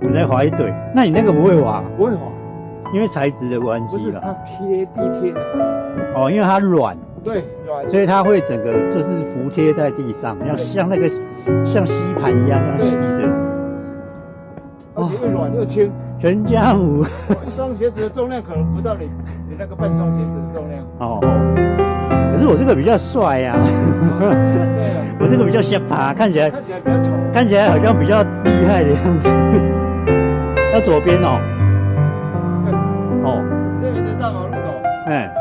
我在滑一堆，那你那个不会滑，不会滑，因为材质的关不是。它贴地贴的，哦，因为它软，对，软，所以它会整个就是服贴在地上，要像那个像吸盘一样这样吸着。而且又软又轻。全家福我一双鞋子的重量可能不到你你那个半双鞋子的重量。哦，可是我这个比较帅呀、我这个比较下爬，看起来看起来比较丑。看起来好像比较厉害的样子。要左边哦，哦，这边是大马路走，哎，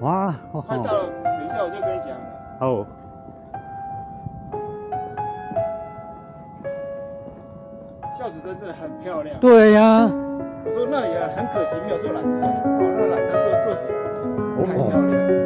哇，哦。快到了等一下我就跟你讲了。哦，孝子真的很漂亮。对呀、我说那里啊，很可惜没有坐缆车，哦，那缆车坐坐起来太漂亮了。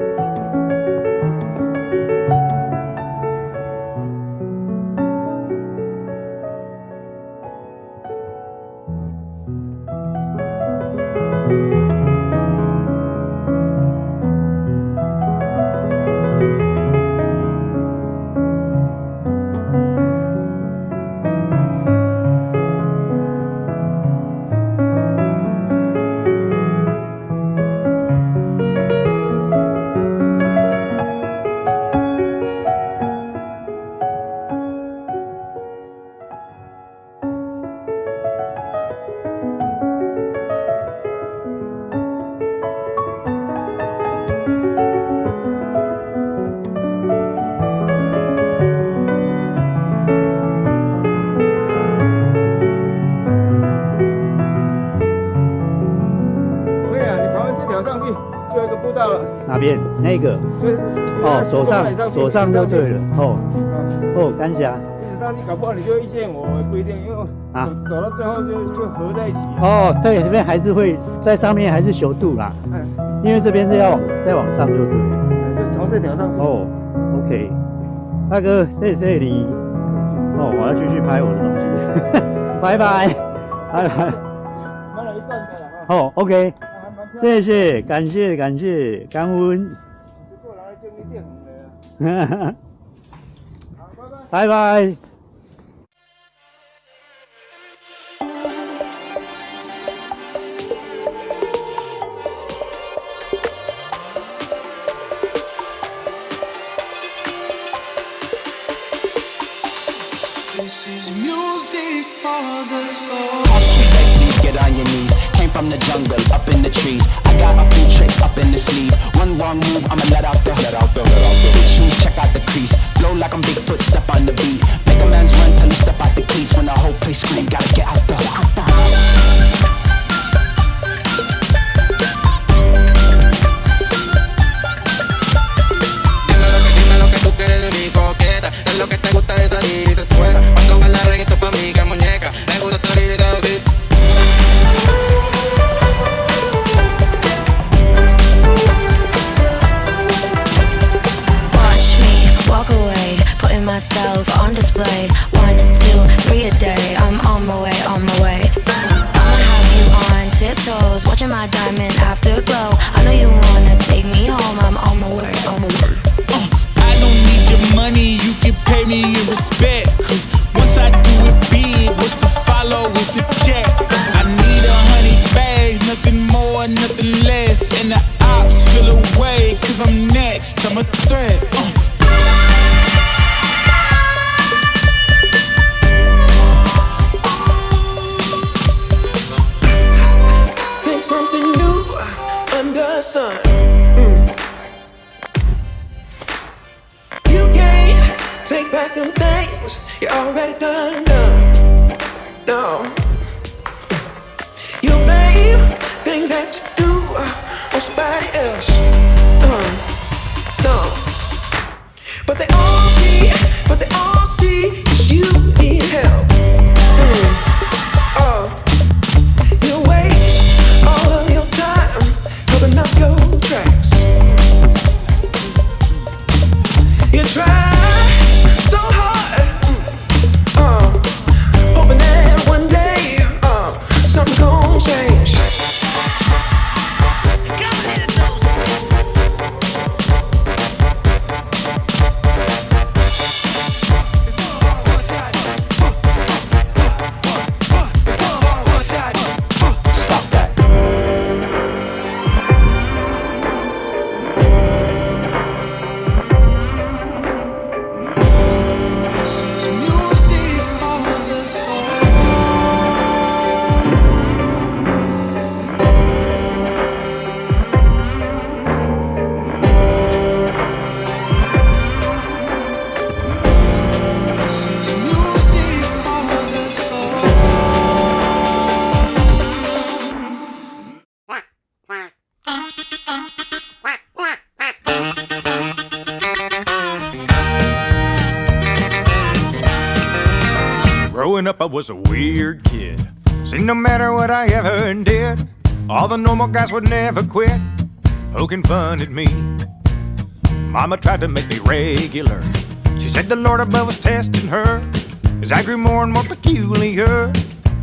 哪边？那个就是哦，左上左上就对了。哦嗯哦，感谢。一直上去，搞不好你就遇见我，也不一定，因为我啊走走到最后就就合在一起。哦，对，这边还是会在上面还是修度啦，嗯，因为这边是要往再往上就对了。就从这条上去。哦，OK，大哥，谢谢你。哦，我要继续拍我的东西，拜拜，拜拜。买了一段的了哈，哦，OK。谢谢，感谢感谢，感恩，过来就一定红的。好，拜拜。Was a weird kid. See, no matter what I ever did, all the normal guys would never quit poking fun at me. Mama tried to make me regular. She said the Lord above was testing her as I grew more and more peculiar,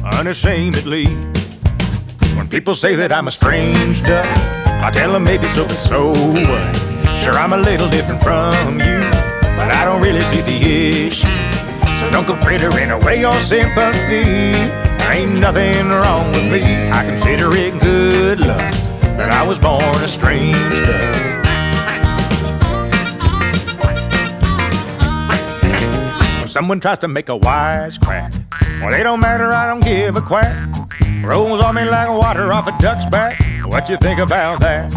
unashamedly. When people say that I'm a strange duck, I tell them maybe so, but so what? Sure, I'm a little different from you, but I don't really see the issue. So don't go frittering away your sympathy. There ain't nothing wrong with me. I consider it good luck that I was born a strange duck. When someone tries to make a wise crack, well, they don't matter, I don't give a quack. Rolls on me like water off a duck's back. What you think about that?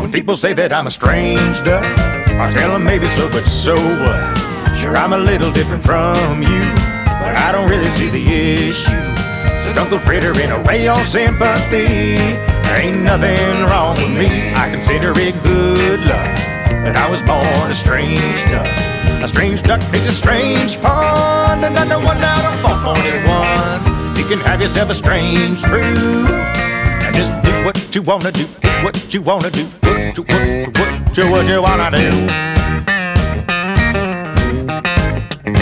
When people say that I'm a strange duck, I tell them maybe so, but so what? Sure, I'm a little different from you, but I don't really see the issue. So don't go frittering away your sympathy. There ain't nothing wrong with me. I consider it good luck that I was born a strange duck. A strange duck is a strange pond, and I don't one out on fall for anyone. You can have yourself a strange brew, just do what you wanna do, do what you wanna do, what you what, what what you wanna do. When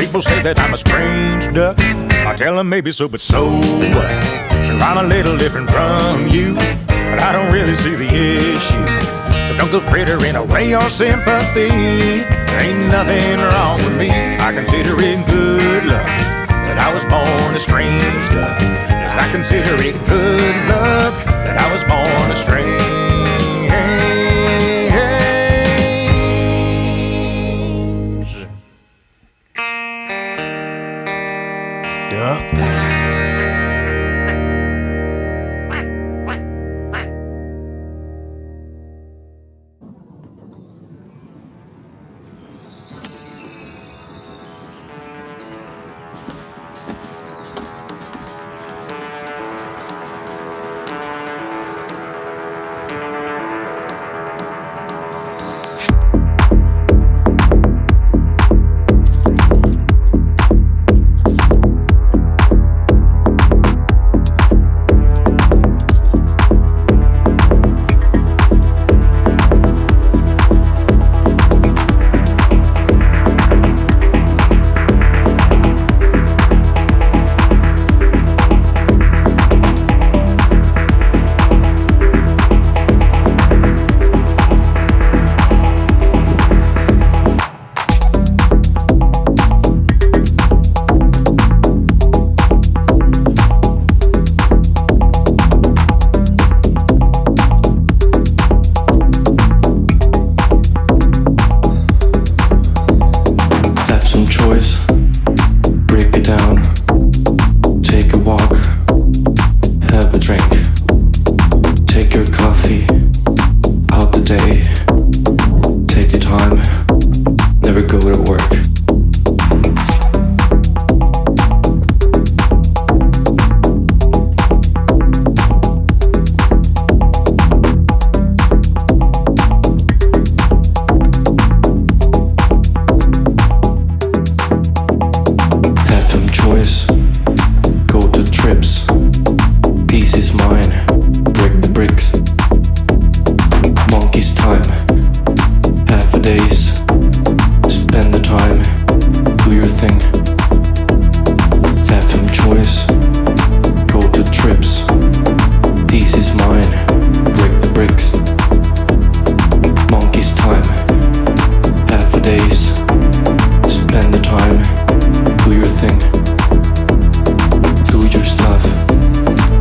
people say that I'm a strange duck, I tell them maybe so, but so what? Sure, I'm a little different from you, but I don't really see the issue. So don't go frittering away your sympathy. There ain't nothing wrong with me. I consider it good luck that I was born a strange duck. I consider it good luck that I was born a strange Yeah.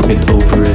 it over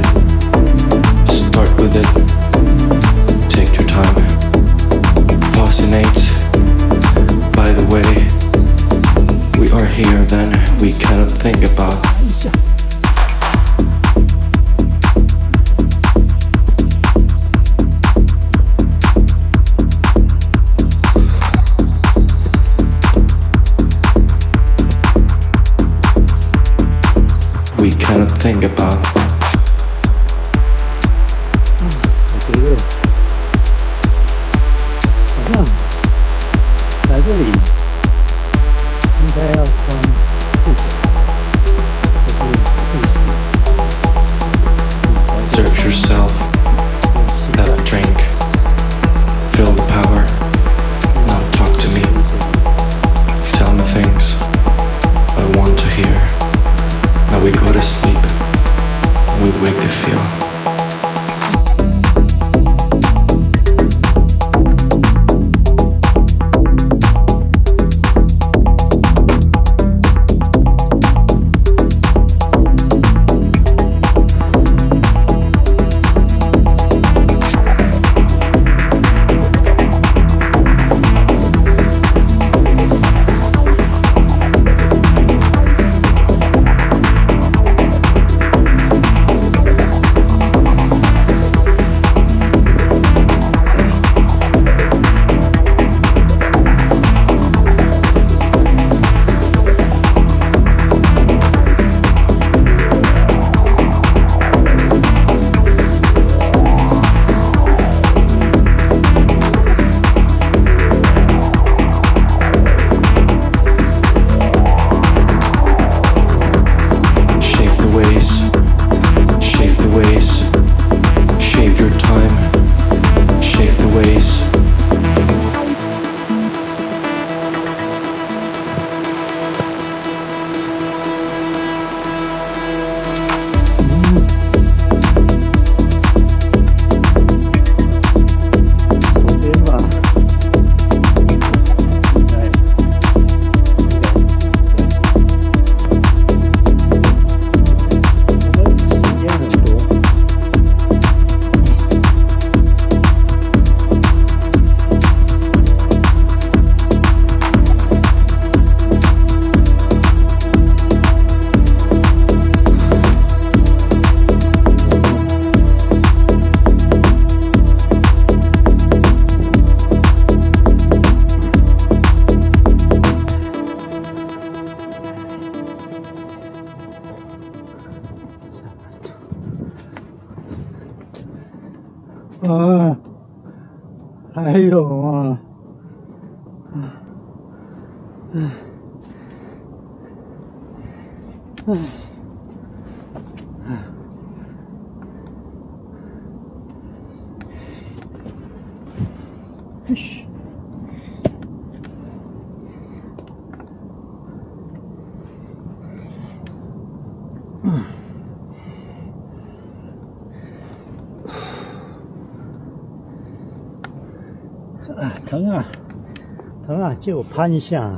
啊，借我攀一下、啊，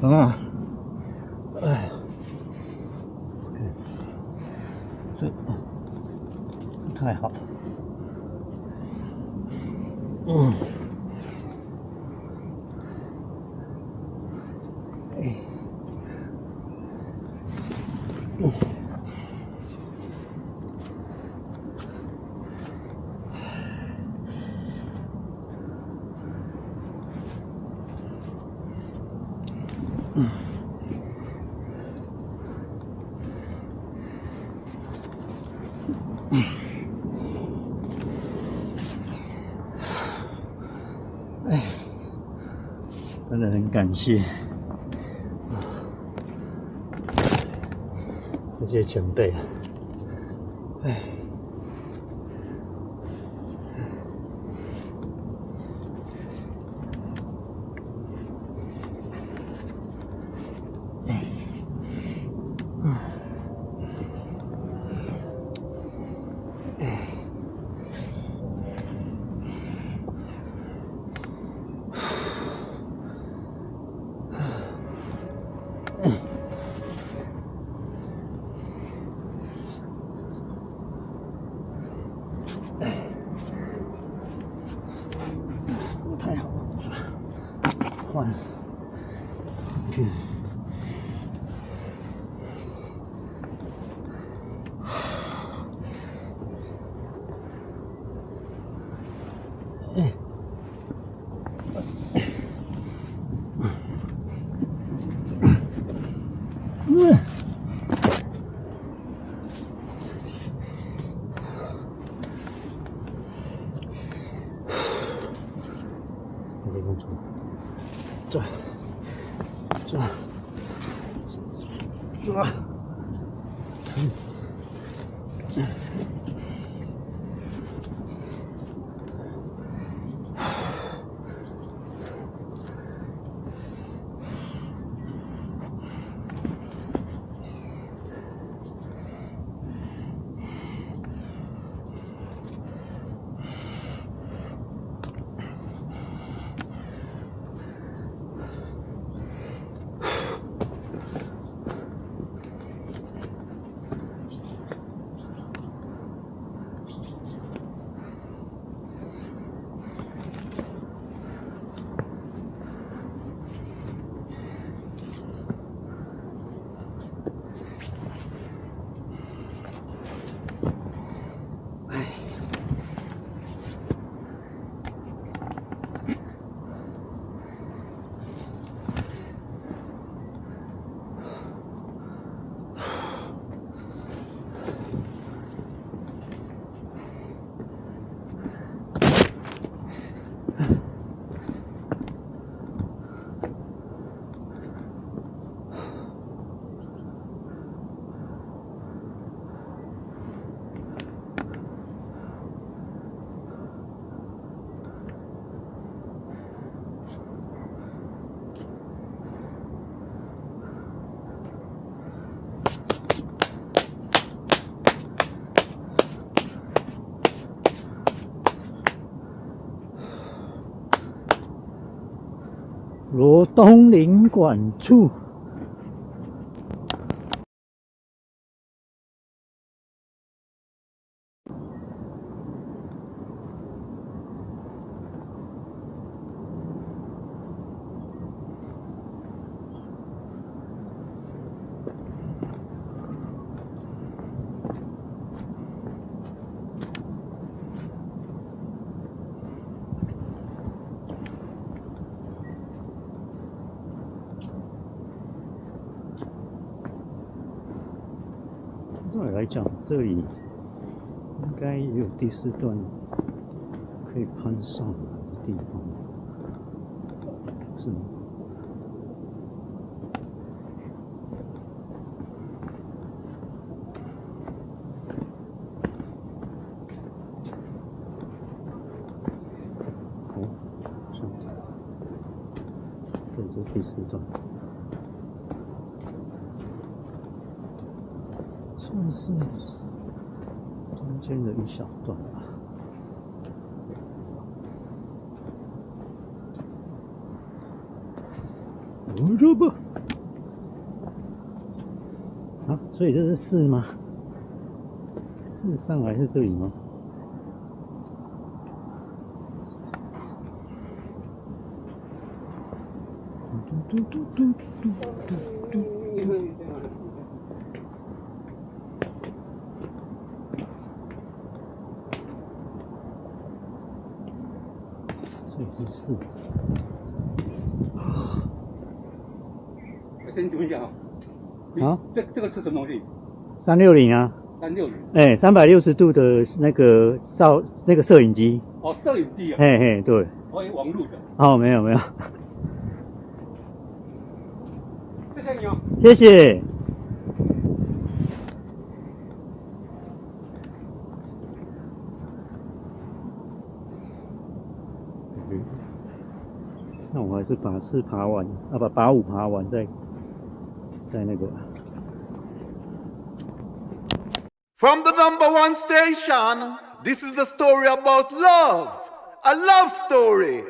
疼啊，哎，这不太好，嗯，谢这些前辈啊！one. 东林馆处。照理来讲，这里应该也有第四段可以攀上来的地方，是吗？哦，这样子，对，这第四段。算是中间的一小段吧。我说不，啊，所以这是四吗？四上来是这里吗？嘟嘟嘟嘟嘟嘟嘟。这里是。四。我先请问一下啊，啊，这这个是什么东西？三六零啊，三六零。哎，三百六十度的那个照那个摄影机，哦，摄影机啊，嘿嘿，对，我以为网路的，哦，没有没有，谢谢你哦。谢谢。嗯那我还是把四爬完，啊，把把五爬完再再那个。From the number one station, this is a story about love. A love story.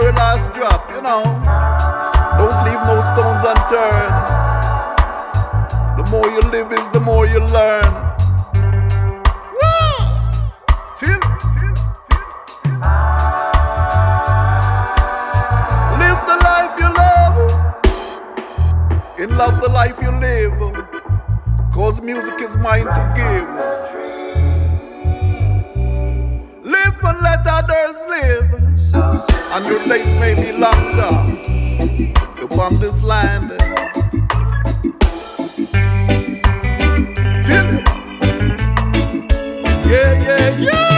Very last drop, you know. Don't leave no stones unturned. The more you live is the more you learn. Woo! Live the life you love. In love the life you live. Cause music is mine to give. Live and let others live. And your days may be locked up upon this land. Tell it. Yeah, yeah, yeah.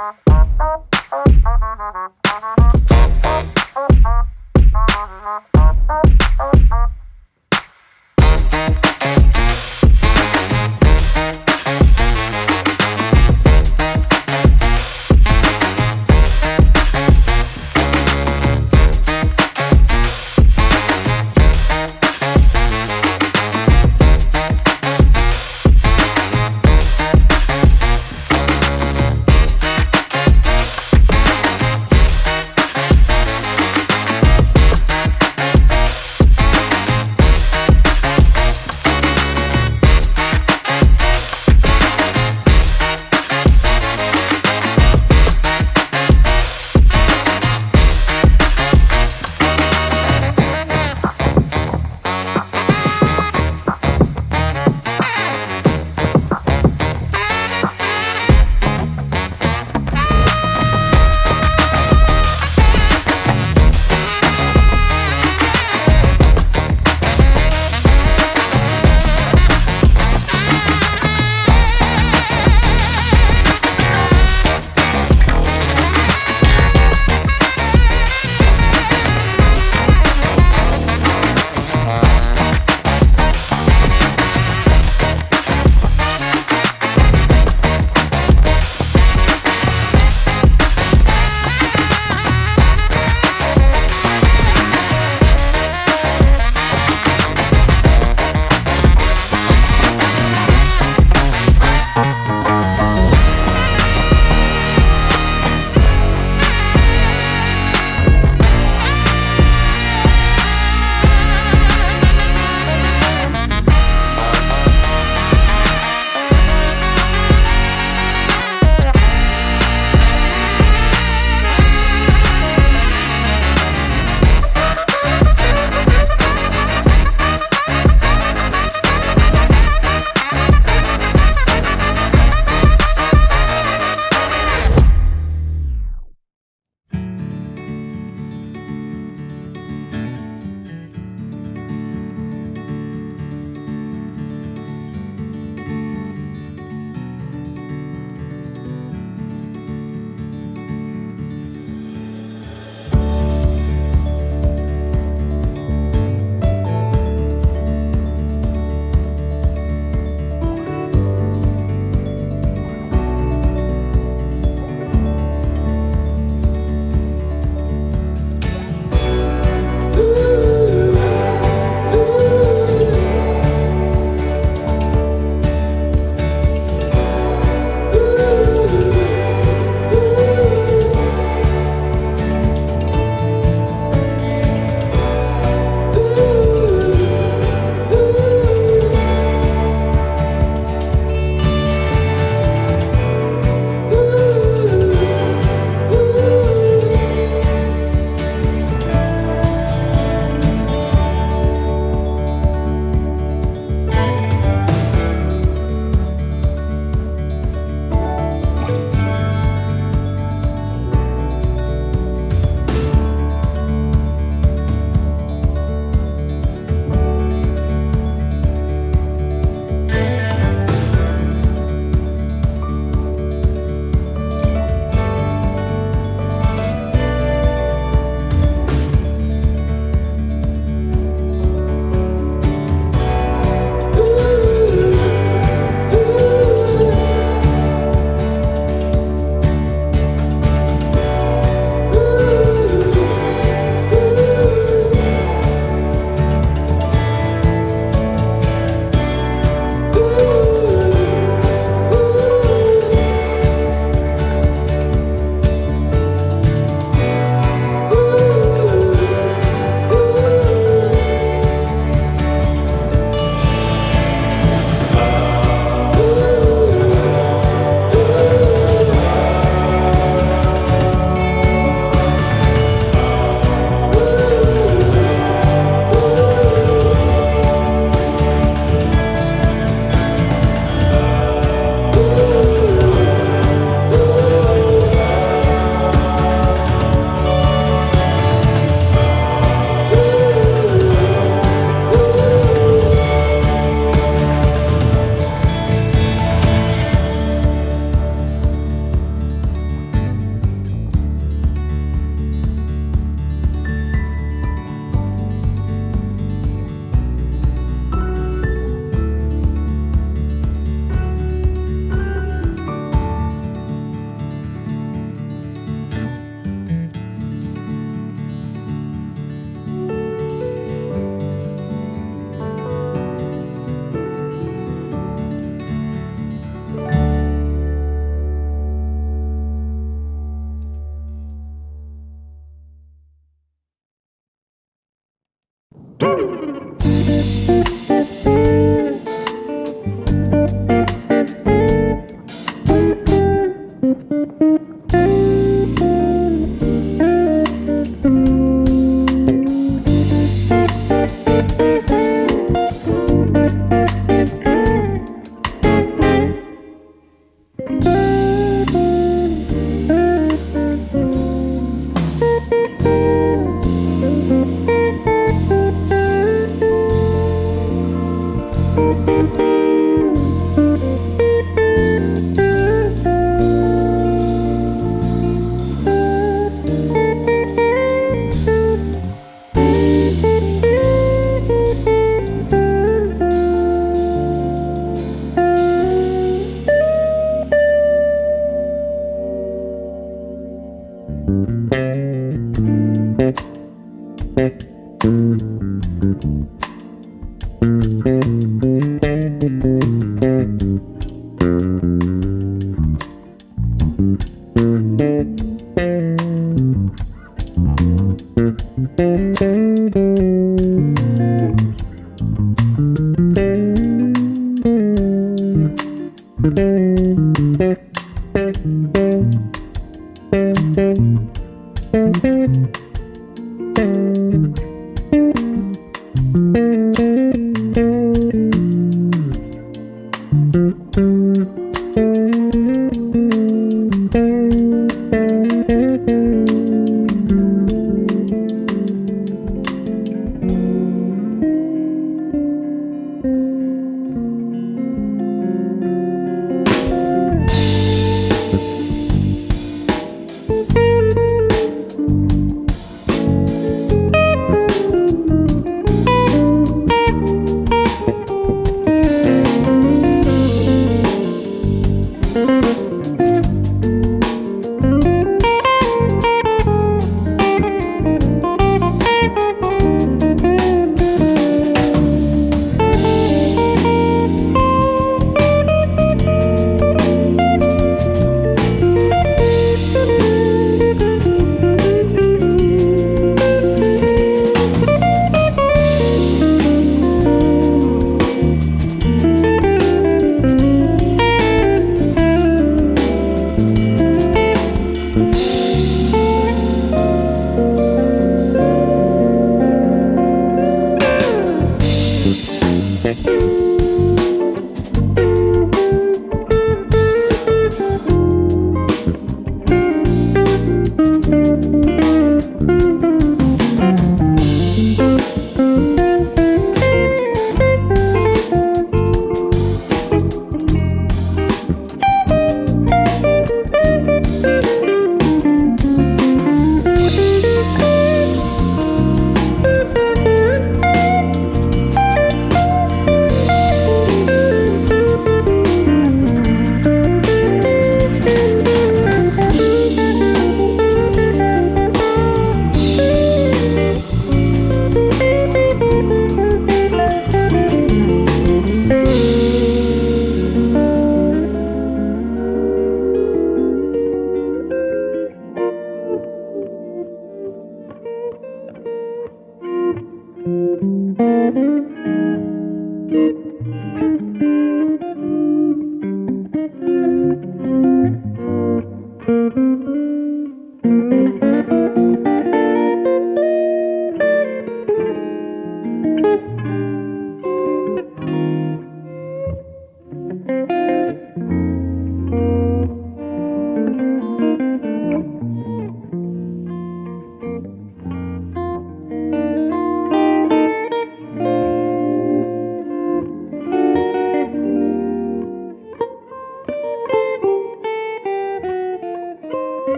Uh-huh.